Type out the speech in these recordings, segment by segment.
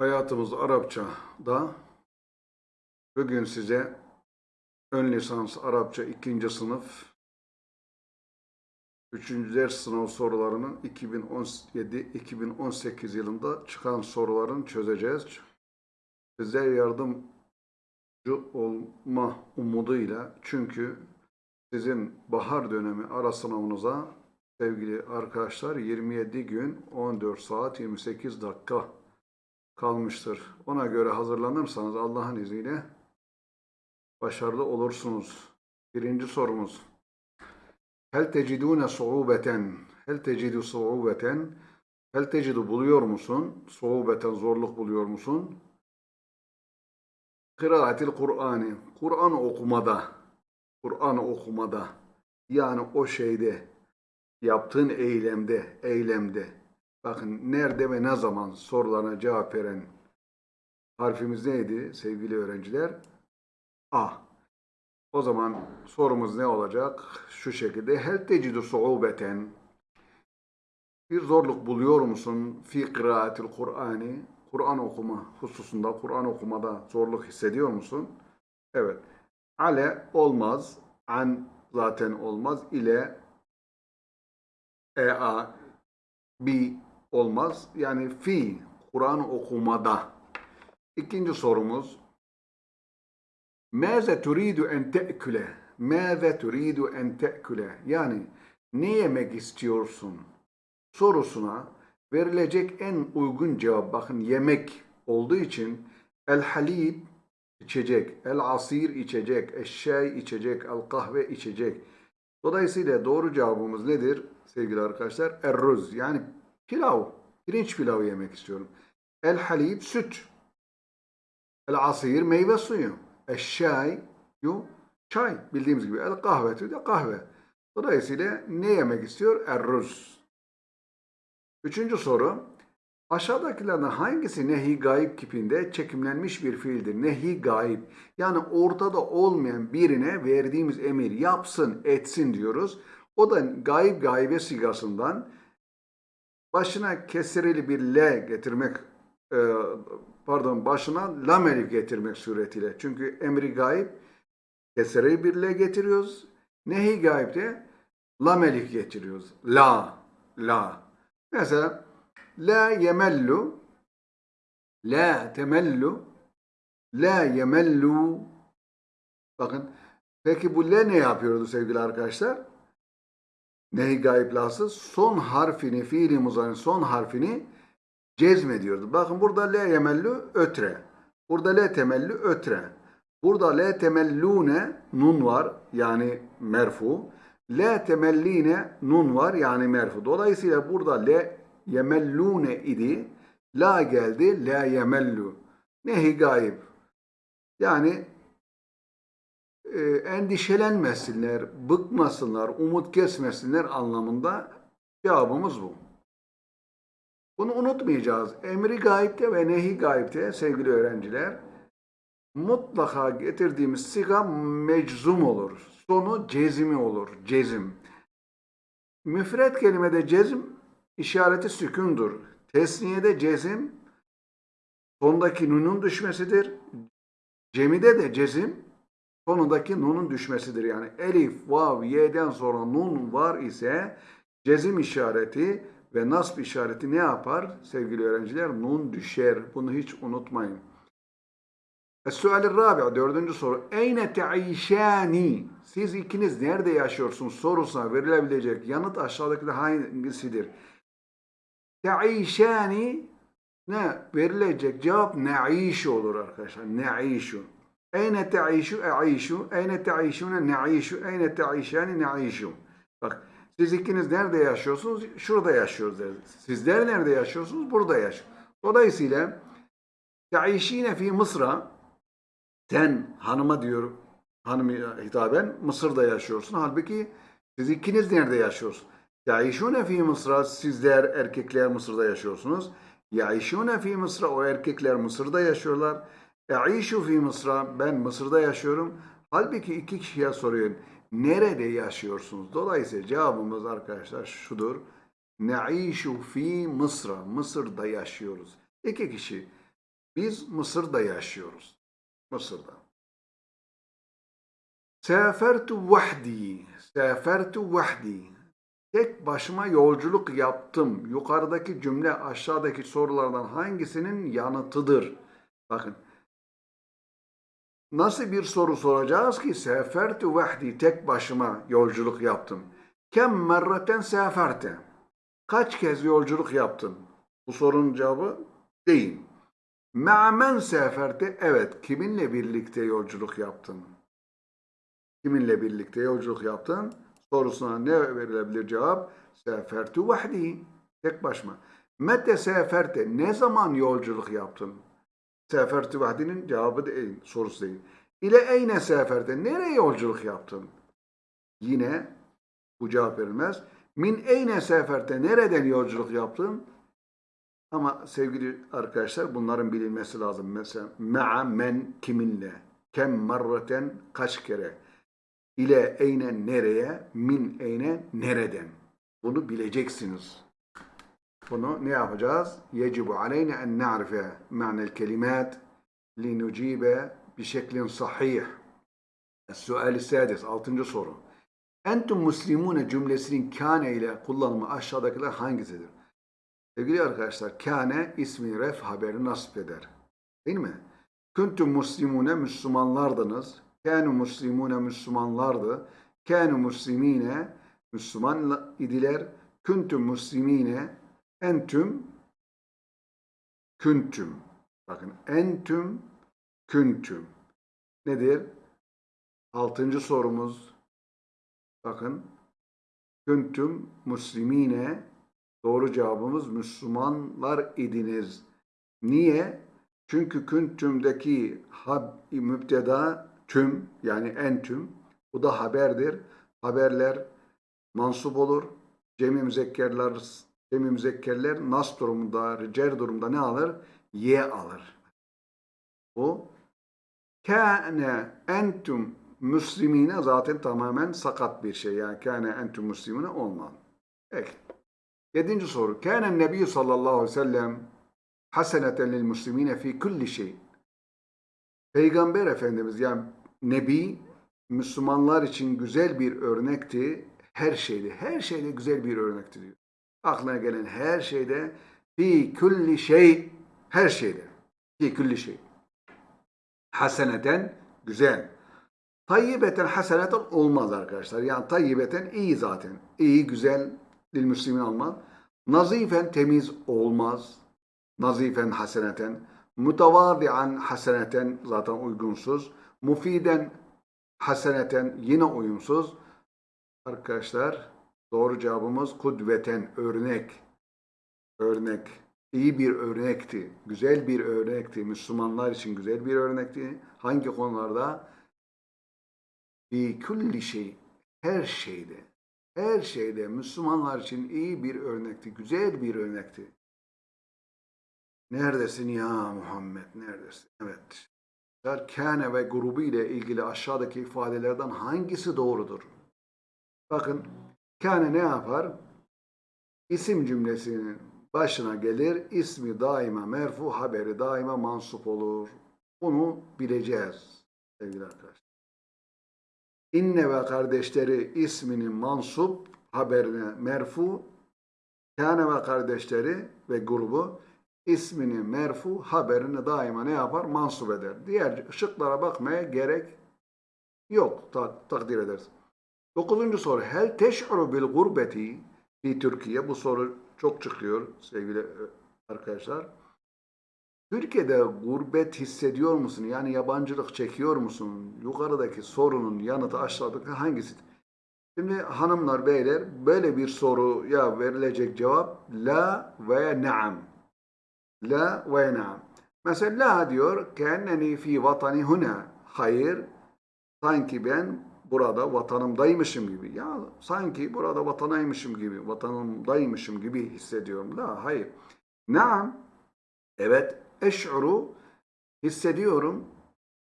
Hayatımız Arapça'da bugün size ön lisans Arapça ikinci sınıf 3. ders sınav sorularının 2017-2018 yılında çıkan soruların çözeceğiz. Size yardımcı olma umuduyla çünkü sizin bahar dönemi ara sınavınıza sevgili arkadaşlar 27 gün 14 saat 28 dakika kalmıştır. Ona göre hazırlanırsanız Allah'ın izniyle başarılı olursunuz. Birinci sorumuz. Hel tecidune suubeten? Hel tecidu suubeten? Hel tecidu buluyor musun? Suubeten zorluk buluyor musun? Kıraatil Kur'an'ı. Kur'an okumada. Kur'an okumada. Yani o şeyde yaptığın eylemde, eylemde. Bakın nerede ve ne zaman sorularına cevap veren harfimiz neydi sevgili öğrenciler? A. O zaman sorumuz ne olacak? Şu şekilde. Hel tecidu suubeten? Bir zorluk buluyor musun? Fi kıraatil Kur'an'ı. Kur'an okuma hususunda, Kur'an okumada zorluk hissediyor musun? Evet. Ale olmaz. An zaten olmaz. İle ea bi olmaz. Yani fi Kur'an okumada. İkinci sorumuz. Mâze turidu en te'küle? Mâze turidu en te'küle? Yani ne yemek istiyorsun? Sorusuna verilecek en uygun cevap bakın yemek olduğu için el halib içecek, el asir içecek, eşşay içecek, el kahve içecek. Dolayısıyla doğru cevabımız nedir sevgili arkadaşlar? Erruz yani pilav, pirinç pilavı yemek istiyorum. El halib süt. El asir meyve suyu. Eşşay yu çay bildiğimiz gibi. El kahvetü de kahve. Dolayısıyla ne yemek istiyor? Erruz. Üçüncü soru. Aşağıdakilerden hangisi nehi gayb kipinde çekimlenmiş bir fiildir? Nehi gayb. Yani ortada olmayan birine verdiğimiz emir yapsın, etsin diyoruz. O da gayb gaybe sigasından başına kesireli bir L getirmek e, pardon başına lam elif getirmek suretiyle. Çünkü emri gayb kesireli bir L getiriyoruz. Nehi gaybde lam elif getiriyoruz. La, la. Mesela la yemellu la temellu la yemellu bakın peki bu la ne yapıyordu sevgili arkadaşlar? Nehi gayb lası son harfini fiili muzarın son harfini cezmediyordu. Bakın burada la yemellu ötre. Burada la temellu ötre. Burada la temellune nun var yani merfu. La temelline nun var yani merfu. Dolayısıyla burada la yemellune idi. La geldi la yemellu. Nehi gayb. Yani e, endişelenmesinler, bıkmasınlar, umut kesmesinler anlamında cevabımız bu. Bunu unutmayacağız. Emri gayipte ve nehi gayipte sevgili öğrenciler mutlaka getirdiğimiz siga meczum olur. Sonu cezimi olur. Cezim. Müfret kelimede cezim işareti sükundur. Tesniyede cezim sondaki nunun düşmesidir. Cemide de cezim sonundaki nunun düşmesidir. Yani elif, vav, y'den sonra nun var ise cezim işareti ve nasb işareti ne yapar sevgili öğrenciler? Nun düşer. Bunu hiç unutmayın. Es-sual rabi dördüncü soru. Eyne te'işani? Siz ikiniz nerede yaşıyorsunuz sorusuna verilebilecek yanıt aşağıdaki hangisidir? Te'işani ne? Verilecek cevap ne'işu olur arkadaşlar. Ne'işu. Eyne te'işu e'işu. Eyne te'işune ne'işu. Eyne te'işani ne'işu. Bak siz ikiniz nerede yaşıyorsunuz? Şurada yaşıyoruz. Sizler nerede yaşıyorsunuz? Burada yaşıyorsunuz. Dolayısıyla te'işine fi Mısır'a sen hanıma diyor hanım hitaben Mısır'da yaşıyorsun. Halbuki siz ikiniz nerede yaşıyorsunuz? Yaişune fi Mısır'a sizler erkekler Mısır'da yaşıyorsunuz. Yaişune fi Mısır'a o erkekler Mısır'da yaşıyorlar. E'işu fi Mısır'a ben Mısır'da yaşıyorum. Halbuki iki kişiye soruyorum. Nerede yaşıyorsunuz? Dolayısıyla cevabımız arkadaşlar şudur. Ne'işu fi Mısır'a. Mısır'da yaşıyoruz. İki kişi Biz Mısır'da yaşıyoruz. Mısır'da. Sefertu vahdi. Sefertu vahdi. Tek başıma yolculuk yaptım. Yukarıdaki cümle aşağıdaki sorulardan hangisinin yanıtıdır? Bakın. Nasıl bir soru soracağız ki? Sefertu vahdi. Tek başıma yolculuk yaptım. Kem merreten seferte. Kaç kez yolculuk yaptın? Bu sorunun cevabı değil. Ma'men seferte. Evet. Kiminle birlikte yolculuk yaptın? Kiminle birlikte yolculuk yaptın? Sorusuna ne verilebilir cevap? Sefertu vahdi. Tek başıma. Mete seferte. Ne zaman yolculuk yaptın? Sefertu vahdinin cevabı değil, sorusu değil. İle eyne seferte. Nereye yolculuk yaptın? Yine bu cevap verilmez. Min eyne seferte. Nereden yolculuk yaptın? Ama sevgili arkadaşlar bunların bilinmesi lazım. Mesela ma'a men kiminle? Kem marraten kaç kere? ile eyne nereye, min eyne nereden. Bunu bileceksiniz. Bunu ne yapacağız? Yecibu aleyne en na'rife ma'nel kelimat linucibe bişeklin sahih. Sual-i sadis, altıncı soru. Entum muslimune cümlesinin kâne ile kullanımı aşağıdakiler hangisidir? Sevgili arkadaşlar, kâne ismi ref haberi nasip eder. Değil mi? Kuntum muslimune Müslümanlardınız. Kânu muslimune Müslümanlardı. Kânu muslimine Müslüman idiler. Kuntum muslimine entüm küntüm. Bakın entüm küntüm. Nedir? Altıncı sorumuz. Bakın. Küntüm muslimine doğru cevabımız Müslümanlar idiniz. Niye? Çünkü küntümdeki hab, müpteda tüm yani en tüm bu da haberdir. Haberler mansup olur. Cemi cemi müzekkerler nas durumunda, cer durumunda ne alır? Ye alır. Bu kâne entüm müslimine zaten tamamen sakat bir şey. Yani kâne entüm müslimine olmaz. Peki. Yedinci soru. Kâne nebi sallallahu aleyhi ve sellem haseneten lil muslimine fi kulli şey. Peygamber Efendimiz yani Nebi Müslümanlar için güzel bir örnekti. Her şeyde, her şeyde güzel bir örnekti diyor. Aklına gelen her şeyde fi kulli şey, her şeyde. Fi kulli şey. Haseneten güzel. Tayyibeten haseneten olmaz arkadaşlar. Yani tayyibeten iyi zaten. İyi, güzel dil müslimin olmaz. Nazifen temiz olmaz. Nazifen haseneten. Mutavadian haseneten zaten uygunsuz. Mufiden haseneten yine uyumsuz. Arkadaşlar doğru cevabımız kudveten örnek. Örnek. İyi bir örnekti. Güzel bir örnekti. Müslümanlar için güzel bir örnekti. Hangi konularda? Bi kulli şey. Her şeyde. Her şeyde Müslümanlar için iyi bir örnekti. Güzel bir örnekti. Neredesin ya Muhammed? Neredesin? Evet. Kâne ve grubu ile ilgili aşağıdaki ifadelerden hangisi doğrudur? Bakın kâne ne yapar? İsim cümlesinin başına gelir. İsmi daima merfu, haberi daima mansup olur. Bunu bileceğiz sevgili arkadaşlar. İnne ve kardeşleri isminin mansup, haberine merfu, kâne ve kardeşleri ve grubu ismini merfu haberini daima ne yapar? Mansup eder. Diğer şıklara bakmaya gerek yok. Ta takdir ederiz. Dokuzuncu soru. Hel teş'uru bil gurbeti fi Türkiye. Bu soru çok çıkıyor sevgili e, arkadaşlar. Türkiye'de gurbet hissediyor musun? Yani yabancılık çekiyor musun? Yukarıdaki sorunun yanıtı aşağıdaki hangisidir? Şimdi hanımlar, beyler böyle bir soruya verilecek cevap la veya naam. La ve naam. Mesela la diyor kenneni fi vatani huna. Hayır. Sanki ben burada vatanımdaymışım gibi. Ya sanki burada vatanaymışım gibi, vatanımdaymışım gibi hissediyorum. La hayır. Naam. Evet. Eş'uru hissediyorum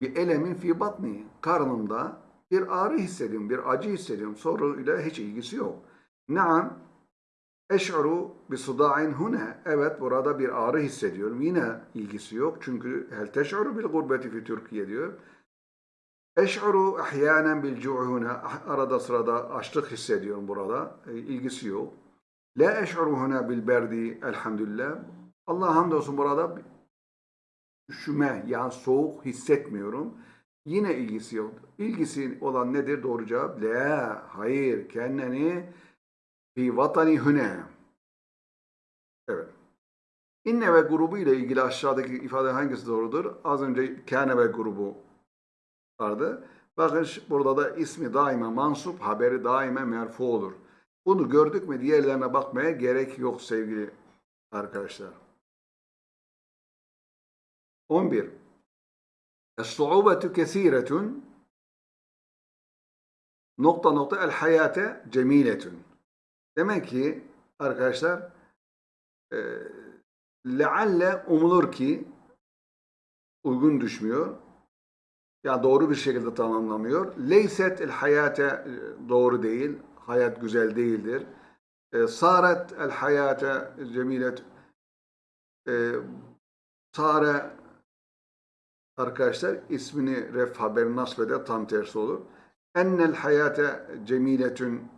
bir elemin fi batni. Karnımda bir ağrı hissediyorum, bir acı hissediyorum. Soruyla hiç ilgisi yok. Naam. Eş'uru bi suda'in huna. Evet burada bir ağrı hissediyorum. Yine ilgisi yok. Çünkü hel teş'uru bil gurbeti fi Türkiye diyor. Eş'uru ahyanen bil cu'u huna. Arada sırada açlık hissediyorum burada. E, yok. La eş'uru huna bil berdi elhamdülillah. Allah hamdolsun burada üşüme yani soğuk hissetmiyorum. Yine ilgisi yok. İlgisi olan nedir? Doğru cevap. La, hayır. Kendini fi vatani hüne. Evet. İnne ve grubu ile ilgili aşağıdaki ifade hangisi doğrudur? Az önce kâne ve grubu vardı. Bakın burada da ismi daima mansup, haberi daima merfu olur. Bunu gördük mü diğerlerine bakmaya gerek yok sevgili arkadaşlar. 11. Es-su'ubetu kesiretun nokta nokta el hayate cemiletun. Demek ki arkadaşlar e, lealle umulur ki uygun düşmüyor. Ya doğru bir şekilde tamamlamıyor. Leyset el hayate e, doğru değil. Hayat güzel değildir. E, saret el hayate cemilet e, sare arkadaşlar ismini ref haberi nasbeder tam tersi olur. Ennel hayate cemiletün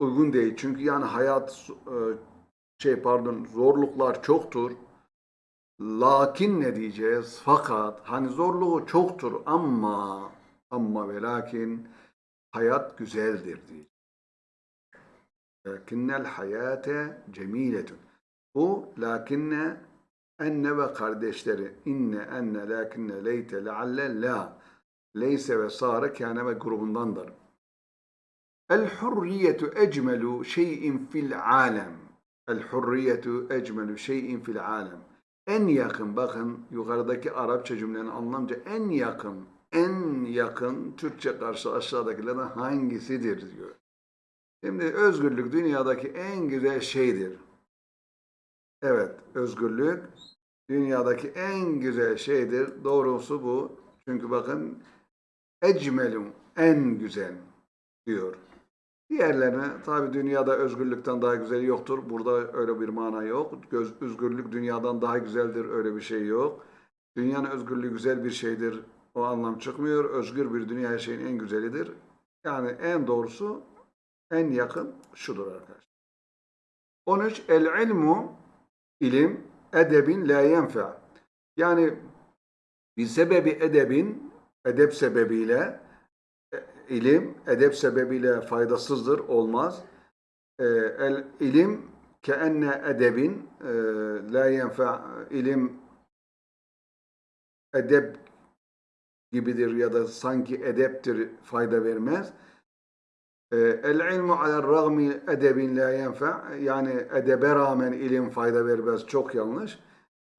uygun değil. Çünkü yani hayat e, şey pardon zorluklar çoktur. Lakin ne diyeceğiz? Fakat hani zorluğu çoktur ama ama ve lakin hayat güzeldir diyeceğiz. Lakinnel hayate cemiletun. Bu lakinne enne ve kardeşleri inne enne lakinne leyte lealle la leyse ve sare kâne ve grubundandır. El hurriyetu ecmelu şeyin fil alem. El hurriyetu ecmelu şeyin fil alem. En yakın bakın yukarıdaki Arapça cümlenin anlamca en yakın en yakın Türkçe karşı aşağıdakilerden hangisidir diyor. Şimdi özgürlük dünyadaki en güzel şeydir. Evet, özgürlük dünyadaki en güzel şeydir. Doğrusu bu. Çünkü bakın ecmelun en güzel diyor. Diğerlerine tabi dünyada özgürlükten daha güzeli yoktur. Burada öyle bir mana yok. Göz, özgürlük dünyadan daha güzeldir öyle bir şey yok. Dünyanın özgürlüğü güzel bir şeydir. O anlam çıkmıyor. Özgür bir dünya her şeyin en güzelidir. Yani en doğrusu en yakın şudur arkadaşlar. 13. El ilmu ilim edebin la yenfe. Yani bir sebebi edebin edep sebebiyle ilim edep sebebiyle faydasızdır, olmaz. E, el ilim ke enne edebin e, la yenfe ilim edep gibidir ya da sanki edeptir fayda vermez. E, el ilmu alel ragmi edebin la yenfe yani edebe rağmen ilim fayda vermez çok yanlış.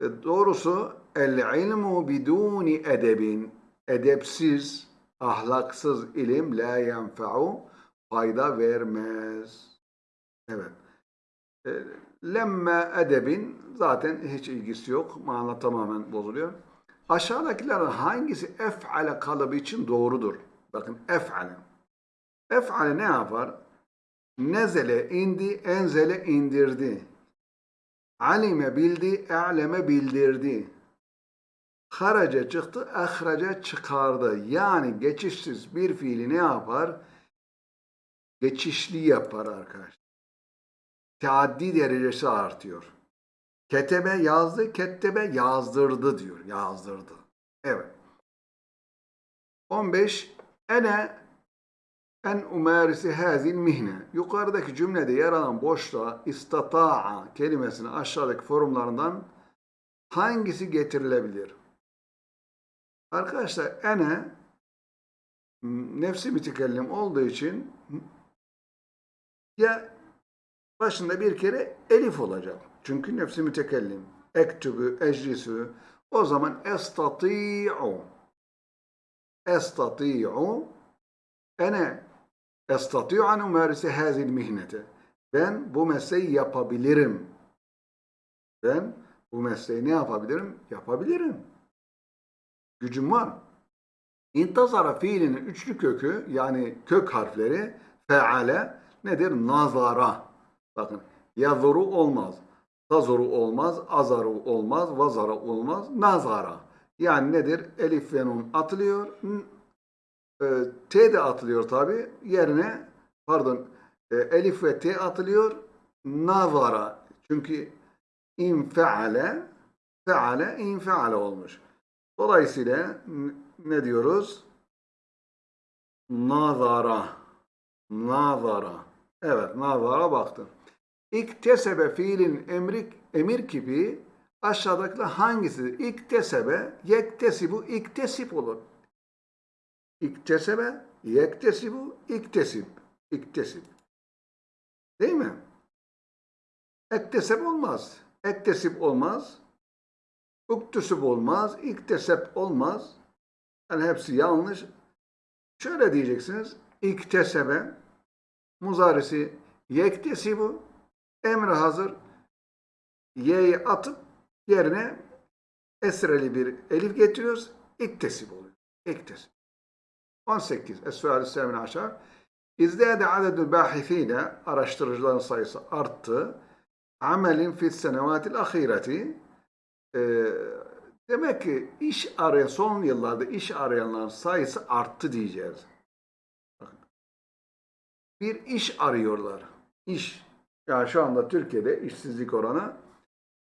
E, doğrusu el ilmu biduni edebin edepsiz ahlaksız ilim la yenfe'u fayda vermez. Evet. E, lemme edebin zaten hiç ilgisi yok. Mana tamamen bozuluyor. Aşağıdakilerden hangisi ef'ale kalıbı için doğrudur? Bakın ef'ale. Ef'ale ne yapar? Nezele indi, enzele indirdi. Alime bildi, e'leme bildirdi. Haraca çıktı, ahraca çıkardı. Yani geçişsiz bir fiili ne yapar? Geçişli yapar arkadaşlar. Teaddi derecesi artıyor. Ketebe yazdı, kettebe yazdırdı diyor. Yazdırdı. Evet. 15. Ene en umarisi hazil mihne. Yukarıdaki cümlede yer alan boşluğa istata'a kelimesini aşağıdaki formlarından hangisi getirilebilir? Arkadaşlar ene nefsi mütekellim olduğu için ya başında bir kere elif olacak. Çünkü nefsi mütekellim. Ektubu, eclisu. O zaman estati'u. Estati'u. Ene estati'u an umarise hazil mihnete. Ben bu mesleği yapabilirim. Ben bu mesleği ne yapabilirim? Yapabilirim. Gücüm var. İntazara fiilinin üçlü kökü yani kök harfleri feale nedir? Nazara. Bakın yazuru olmaz. Tazuru olmaz. Azaru olmaz. Vazara olmaz. Nazara. Yani nedir? Elif ve nun atılıyor. E, T de atılıyor tabi. Yerine pardon e, elif ve T atılıyor. Nazara. Çünkü infeale feale infeale olmuş. Dolayısıyla ne diyoruz? Nazara. Nazara. Evet, nazara baktı. İktesebe fiilin emri, emir kipi aşağıdakiler hangisidir? İktesebe, yektesibu, iktesip olur. İktesebe, yektesibu, iktesip. İktesip. Değil mi? Ektesep olmaz. Ektesip olmaz. Uktüsüp olmaz. İktesep olmaz. Yani hepsi yanlış. Şöyle diyeceksiniz. İktesebe muzarisi yektesibu emri hazır y'yi atıp yerine esreli bir elif getiriyoruz. İktesib oluyor. İktesib. 18. Es-sual sevmine aşağı. İzdâde adedül bâhifîne araştırıcıların sayısı arttı. Amelin fis senevatil ahireti Ee, demek ki iş arayan son yıllarda iş arayanların sayısı arttı diyeceğiz. Bir iş arıyorlar. İş. Yani şu anda Türkiye'de işsizlik oranı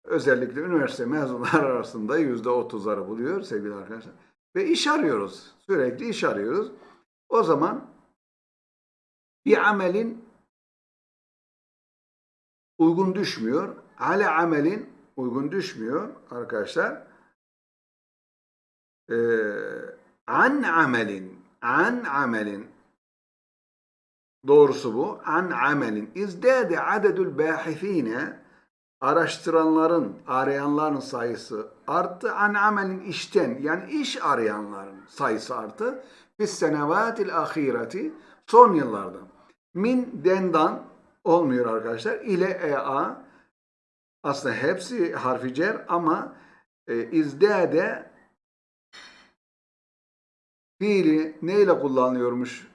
özellikle üniversite mezunlar arasında yüzde otuzları buluyor sevgili arkadaşlar. Ve iş arıyoruz. Sürekli iş arıyoruz. O zaman bir amelin uygun düşmüyor. Ale amelin uygun düşmüyor arkadaşlar. Ee, an amelin an amelin doğrusu bu. An amelin izdade adedül bâhifîne araştıranların, arayanların sayısı arttı. An amelin işten yani iş arayanların sayısı arttı. Fis senevatil ahireti son yıllarda. Min dendan olmuyor arkadaşlar. İle ea aslında hepsi harfi cer ama e, izdade fiili neyle kullanılıyormuş?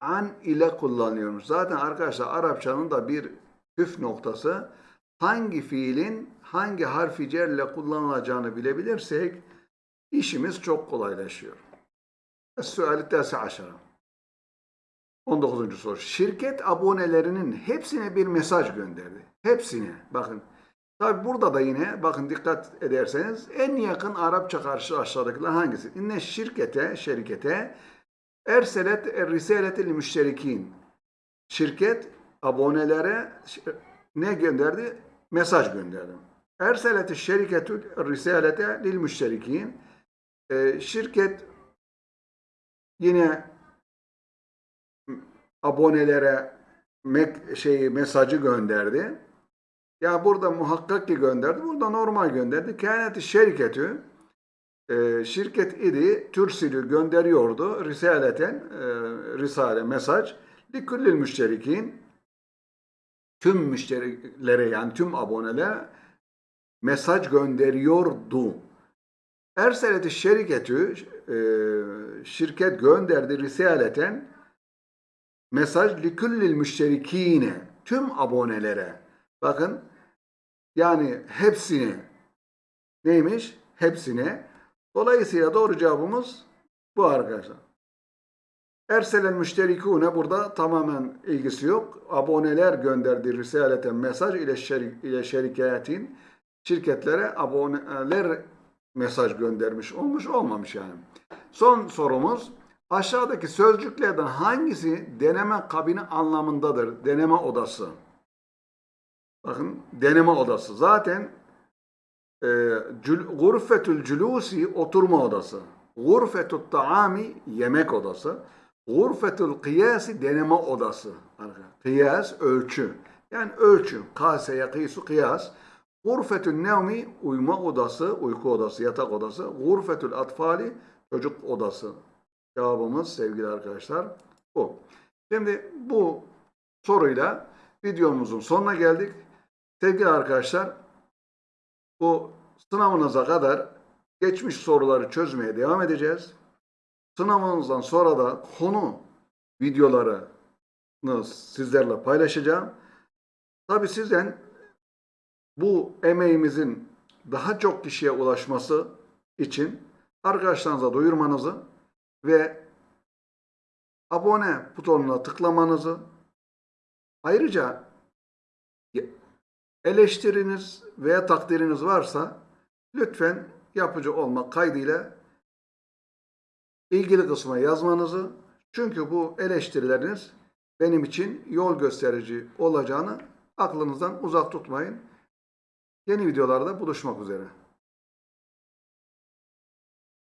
An ile kullanıyormuş. Zaten arkadaşlar Arapçanın da bir püf noktası hangi fiilin hangi harfi cerle kullanılacağını bilebilirsek işimiz çok kolaylaşıyor. Es-suali tasi aşara. 19. soru. Şirket abonelerinin hepsine bir mesaj gönderdi. Hepsine. Bakın. Tabi burada da yine bakın dikkat ederseniz en yakın Arapça karşı aşağıdakiler hangisi? İnne şirkete, şirkete erselet risaleti müşterikin. Şirket abonelere ne gönderdi? Mesaj gönderdi. Erseleti şirketü risalete lil müşterikin. Ee, şirket yine abonelere mek şeyi mesajı gönderdi. Ya burada muhakkak ki gönderdi. Burada normal gönderdi. Kâneti şirketü e, şirket idi türsilü gönderiyordu risaleten e, risale mesaj likullil müşterikin tüm müşterilere yani tüm abonelere mesaj gönderiyordu. Erseleti şirketü e, şirket gönderdi risaleten mesaj likullil müşterikine tüm abonelere bakın yani hepsine neymiş? Hepsine. Dolayısıyla doğru cevabımız bu arkadaşlar. Erselen müşterikune burada tamamen ilgisi yok. Aboneler gönderdiği risaleten mesaj ile, şerik, ile şirketin şirketlere aboneler mesaj göndermiş olmuş olmamış yani. Son sorumuz aşağıdaki sözcüklerden hangisi deneme kabini anlamındadır? Deneme odası. Bakın deneme odası. Zaten e, cül, gurfetül culusi oturma odası. Gurfetül taami yemek odası. Gurfetül kıyasi deneme odası. Kıyas ölçü. Yani ölçü. Kase yakısu kıyas. Gurfetül nevmi uyuma odası, uyku odası, yatak odası. Gurfetül atfali çocuk odası. Cevabımız sevgili arkadaşlar bu. Şimdi bu soruyla videomuzun sonuna geldik. Sevgili arkadaşlar bu sınavınıza kadar geçmiş soruları çözmeye devam edeceğiz. Sınavınızdan sonra da konu videoları sizlerle paylaşacağım. Tabii sizden bu emeğimizin daha çok kişiye ulaşması için arkadaşlarınıza duyurmanızı ve abone butonuna tıklamanızı ayrıca eleştiriniz veya takdiriniz varsa lütfen yapıcı olmak kaydıyla ilgili kısma yazmanızı çünkü bu eleştirileriniz benim için yol gösterici olacağını aklınızdan uzak tutmayın. Yeni videolarda buluşmak üzere.